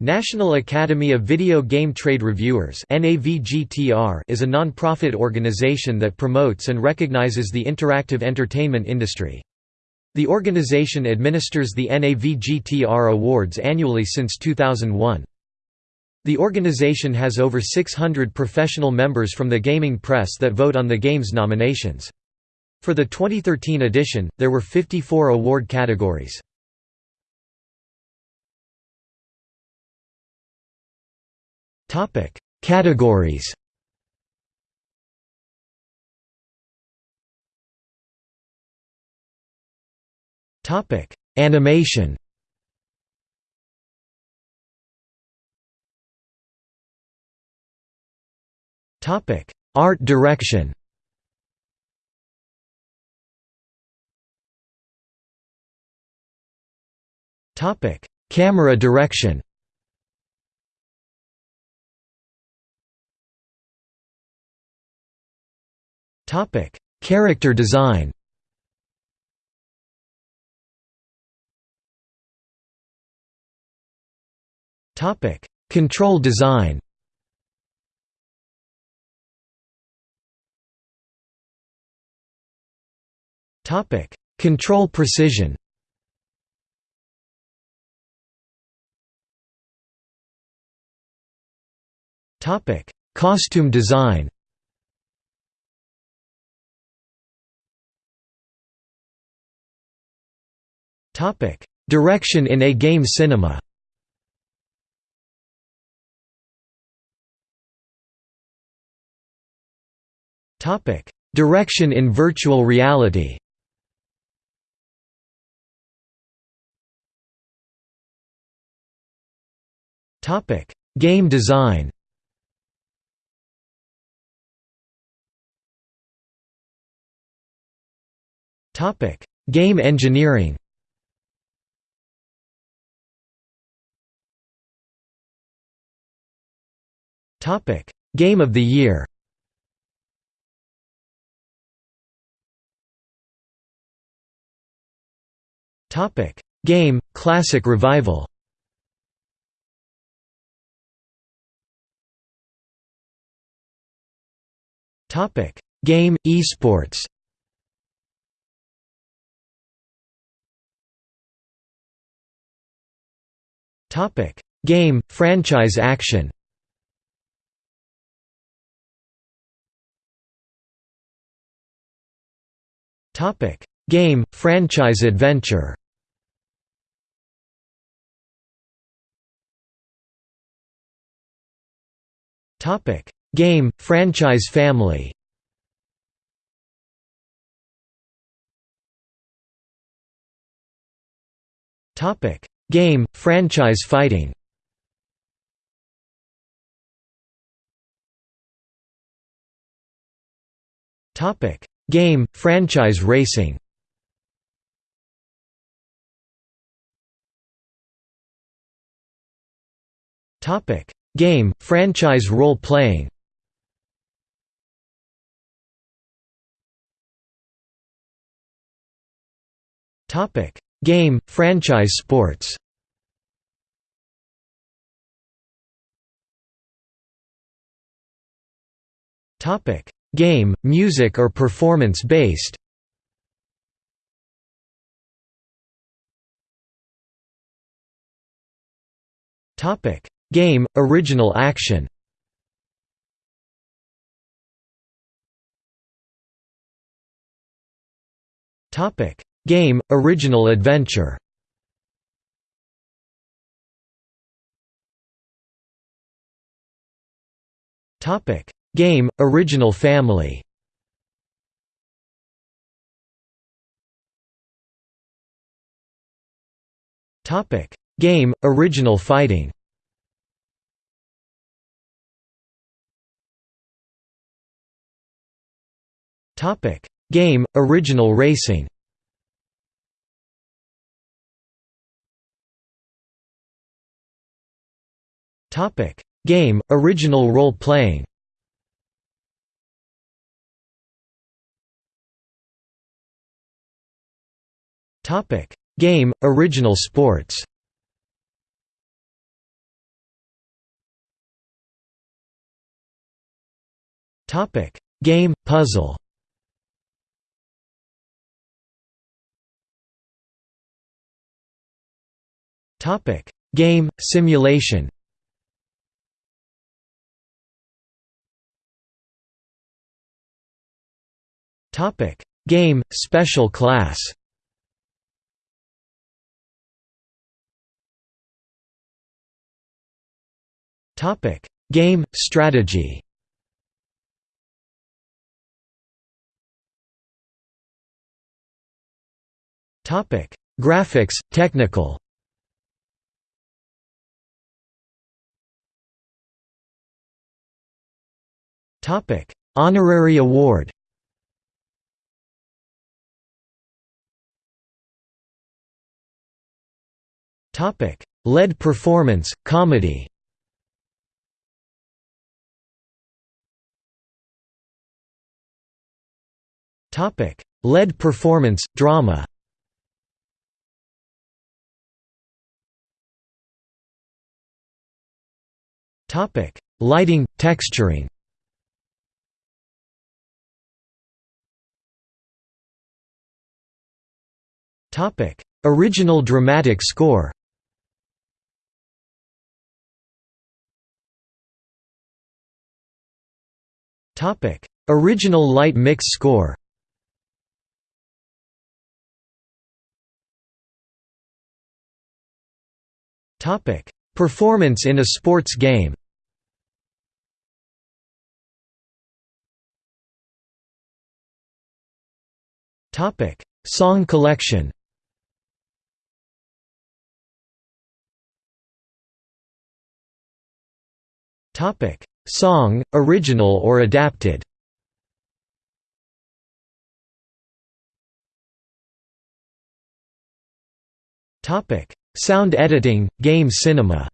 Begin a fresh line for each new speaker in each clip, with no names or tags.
National Academy of Video Game Trade Reviewers is a non-profit organization that promotes and recognizes the interactive entertainment industry. The organization administers the NAVGTR Awards annually since 2001. The organization has over 600 professional members from the gaming press that vote on the game's nominations. For the 2013 edition, there were 54 award categories. Topic: Categories. Topic: Animation. Topic: Art direction. Topic: Camera direction. Topic: Character design. Topic: Control design. Topic: Control precision. Topic: Costume design. Direction in a game cinema. Direction in virtual reality. Topic: Game design. Topic: Game engineering. Topic: Game of the Year. Topic: Game Classic Revival. Topic: Game Esports. Topic: Game Franchise Action. Game Franchise Adventure. Topic: Game Franchise Family. Topic: Game Franchise Fighting. Topic: Game, franchise racing. Game, franchise role-playing. Game, franchise sports. Topic Game, music or performance-based Game, original action. Game, original adventure. Topic Game, Original Family. Game, Original Fighting. Game, Original Racing. Game, Original Role-Playing. Topic: Game, original sports. Game, puzzle. Topic: Game simulation. Topic: Game special class. Topic: Game strategy. Topic: Graphics, technical. Topic: Honorary award. Topic: LED performance, comedy. Topic: LED performance, drama. Topic: Lighting, texturing. Topic: Original dramatic score. Topic: Original light mix score. Topic: Performance in a sports game. Topic: Song collection. Topic: Song, original or adapted. Topic: Sound editing, game cinema.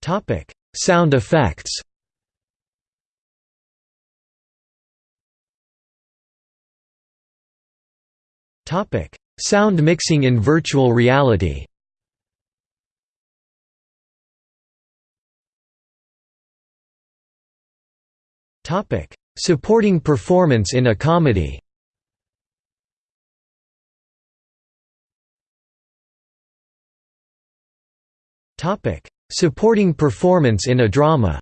Topic: Sound effects. Topic: Sound mixing in virtual reality. Topic: Supporting performance in a comedy. Topic: Supporting performance in a drama.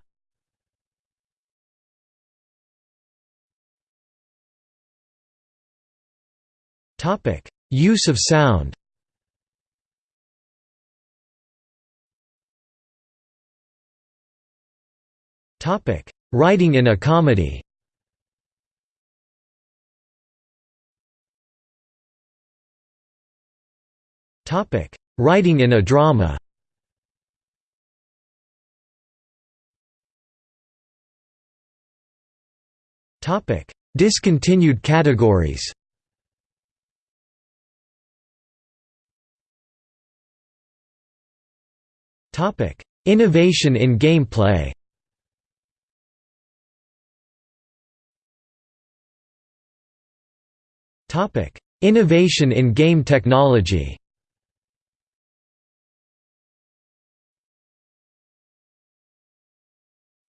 Topic: Use of sound. Topic: Writing in a comedy. Writing in a drama. Discontinued categories. Innovation in gameplay. Topic: Innovation in game technology.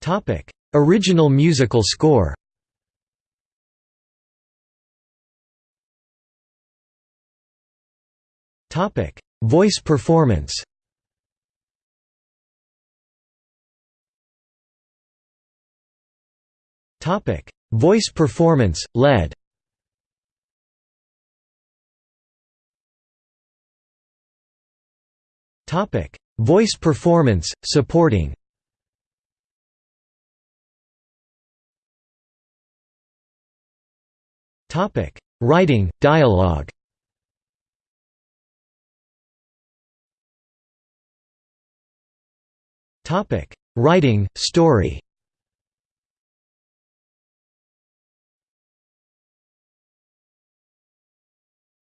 Topic: Original musical score. Topic: Voice performance. Topic: Voice performance, LED. Topic: Voice performance, supporting. Topic: Writing, dialogue. Topic: Writing, story.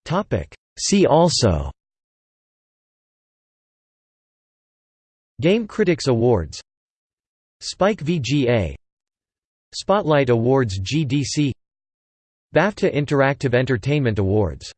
Topic: See also. Game Critics Awards Spike VGA Spotlight Awards GDC BAFTA Interactive Entertainment Awards